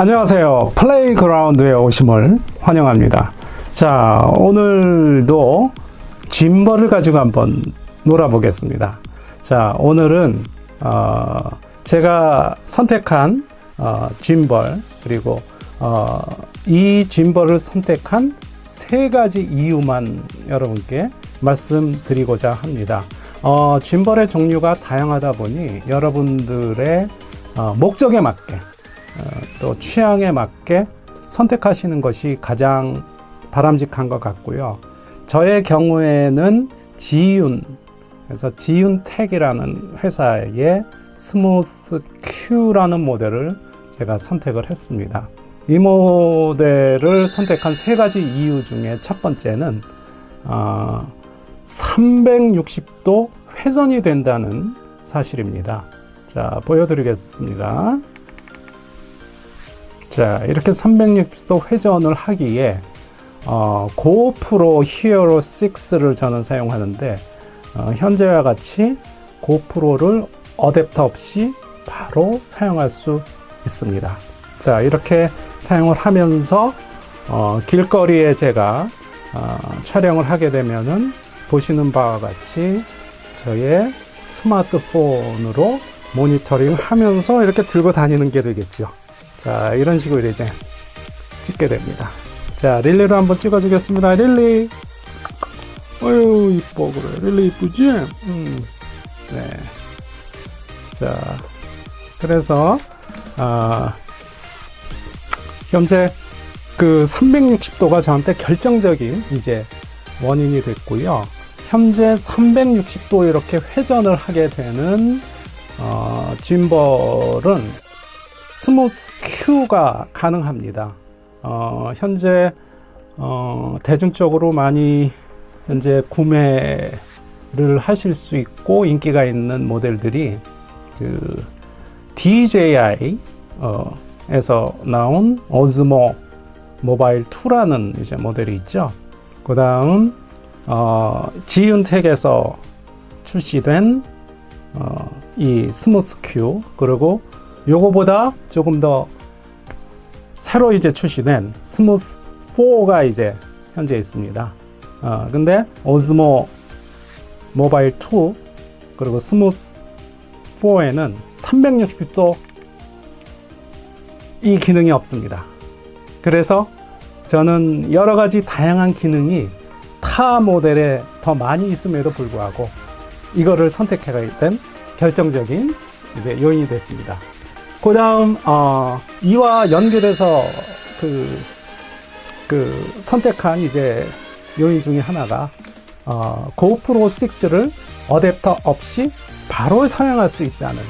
안녕하세요. 플레이그라운드에 오심을 환영합니다. 자, 오늘도 gimbal을 가지고 한번 놀아 보겠습니다. 자, 오늘은 어, 제가 선택한 어, 짐벌 그리고 어, 이 gimbal을 선택한 세 가지 이유만 여러분께 말씀드리고자 합니다. 어, gimbal의 종류가 다양하다 보니 여러분들의 어, 목적에 맞게 어, 또 취향에 맞게 선택하시는 것이 가장 바람직한 것 같고요. 저의 경우에는 지윤, 그래서 지윤텍이라는 회사의 스무스 Q라는 모델을 제가 선택을 했습니다. 이 모델을 선택한 세 가지 이유 중에 첫 번째는 어, 360도 회전이 된다는 사실입니다. 자, 보여드리겠습니다. 자, 이렇게 360도 회전을 하기에 어, 고프로 히어로 6를 저는 사용하는데 어, 현재와 같이 고프로를 어댑터 없이 바로 사용할 수 있습니다. 자, 이렇게 사용을 하면서 어, 길거리에 제가 어, 촬영을 하게 되면은 보시는 바와 같이 저의 스마트폰으로 모니터링 하면서 이렇게 들고 다니는 게 되겠죠. 자, 이런 식으로 이제 찍게 됩니다. 자, 릴리로 한번 찍어 주겠습니다. 릴리. 어유 이뻐, 그래. 릴리 이쁘지? 음. 네. 자, 그래서, 아, 현재 그 360도가 저한테 결정적인 이제 원인이 됐고요. 현재 360도 이렇게 회전을 하게 되는 어, gimbal은 스무스 Q가 가능합니다. 어, 현재 어, 대중적으로 많이 현재 구매를 하실 수 있고 인기가 있는 모델들이 그 DJI 어, 에서 나온 오즈모 모바일 2라는 이제 모델이 있죠. 그 다음 어, 지윤텍에서 출시된 어, 이 스무스 Q 그리고 요거보다 조금 더 새로 이제 출시된 스무스 4가 이제 현재 있습니다. 어, 근데 오즈모 모바일 2 그리고 스무스 4에는 360도 이 기능이 없습니다. 그래서 저는 여러 가지 다양한 기능이 타 모델에 더 많이 있음에도 불구하고 이거를 선택하게 된 결정적인 이제 요인이 됐습니다. 그 다음, 어, 이와 연결해서 그, 그 선택한 이제 요인 중에 하나가 어, 고프로 6를 어댑터 없이 바로 사용할 수 있다는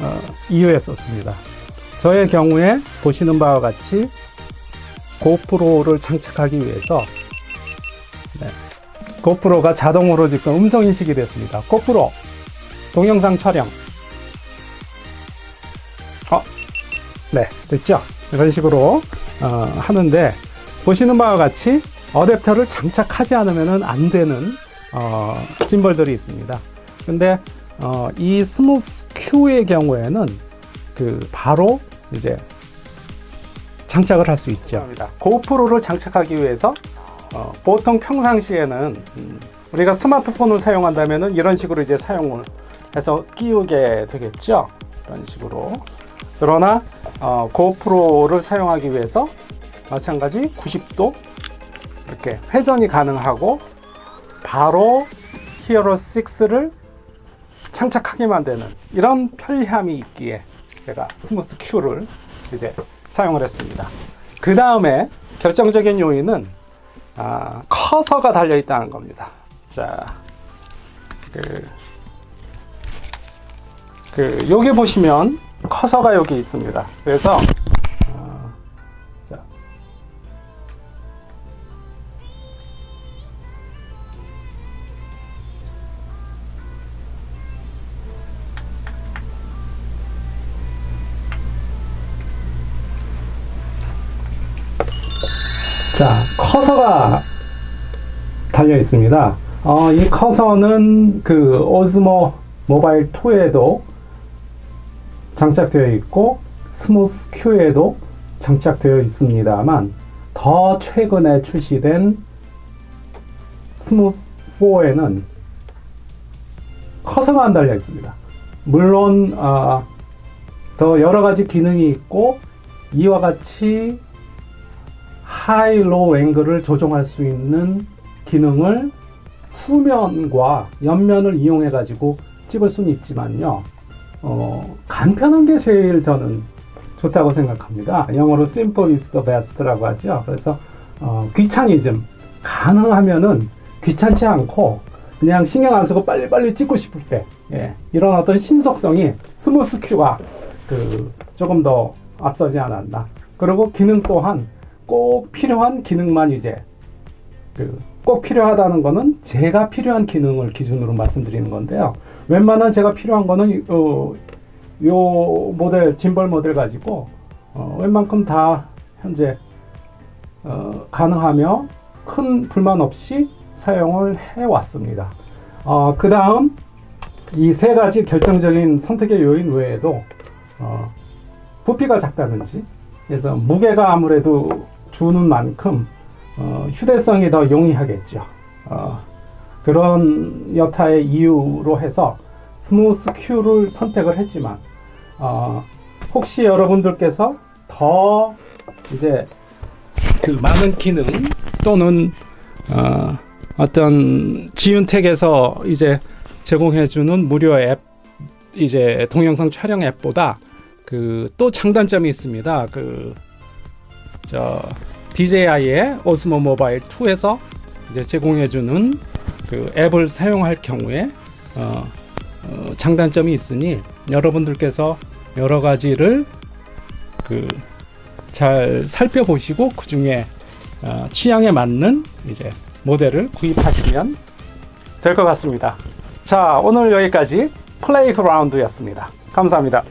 어, 이유였었습니다. 저의 경우에 보시는 바와 같이 고프로를 장착하기 위해서 네, 고프로가 자동으로 지금 음성 인식이 됐습니다. 고프로 동영상 촬영 네 됐죠? 이런 식으로 어, 하는데 보시는 바와 같이 어댑터를 장착하지 않으면 안 되는 어, gimbal들이 있습니다. 근데 어, 이 스무스 Q의 경우에는 그 바로 이제 장착을 할 수 있죠. 고프로를 장착하기 위해서 어, 보통 평상시에는 음, 우리가 스마트폰을 사용한다면 이런 식으로 이제 사용을 해서 끼우게 되겠죠. 이런 식으로. 그러나 어, 고프로를 사용하기 위해서 마찬가지 90도 이렇게 회전이 가능하고 바로 히어로 6를 장착하게만 되는 이런 편리함이 있기에 제가 스무스 Q를 이제 사용을 했습니다. 그 다음에 결정적인 요인은 아, 커서가 달려 있다는 겁니다. 자, 그, 그 여기 보시면 커서가 여기 있습니다. 그래서 어, 자, 자, 커서가 달려 있습니다. 어, 이 커서는 그 Osmo Mobile 2에도 장착되어 있고 Smooth Q에도 장착되어 있습니다만 더 최근에 출시된 Smooth 4에는 커서가 안 달려 있습니다. 물론 아, 더 여러 가지 기능이 있고 이와 같이 high low 앵글을 조정할 수 있는 기능을 후면과 옆면을 이용해 가지고 찍을 수는 있지만요. 어, 간편한 게 제일 저는 좋다고 생각합니다. 영어로 simple is the best라고 하죠. 그래서 어, 귀차니즘 가능하면은 귀찮지 않고 그냥 신경 안 쓰고 빨리빨리 찍고 싶을 때 예, 이런 어떤 신속성이 Smooth Q가 그 조금 더 앞서지 않았나. 그리고 기능 또한 꼭 필요한 기능만 이제 그 꼭 필요하다는 거는 제가 필요한 기능을 기준으로 말씀드리는 건데요. 웬만한 제가 필요한 거는 어, 요 모델 짐벌 모델 가지고 어, 웬만큼 다 현재 어, 가능하며 큰 불만 없이 사용을 해 왔습니다. 어, 그 다음 이 세 가지 결정적인 선택의 요인 외에도 어, 부피가 작다든지 그래서 무게가 아무래도 주는 만큼 어, 휴대성이 더 용이하겠죠. 어, 그런 여타의 이유로 해서 Smooth Q를 선택을 했지만 어, 혹시 여러분들께서 더 이제 그 많은 기능 또는 어, 어떤 지윤택에서 이제 제공해주는 무료 앱 이제 동영상 촬영 앱보다 그 또 장단점이 있습니다. 그 저 DJI의 오스모 모바일 2에서 이제 제공해주는 그 앱을 사용할 경우에 어, 어, 장단점이 있으니 여러분들께서 여러 가지를 그 잘 살펴보시고 그 중에 어, 취향에 맞는 이제 모델을 구입하시면 될 것 같습니다. 자, 오늘 여기까지 플레이그라운드였습니다. 감사합니다.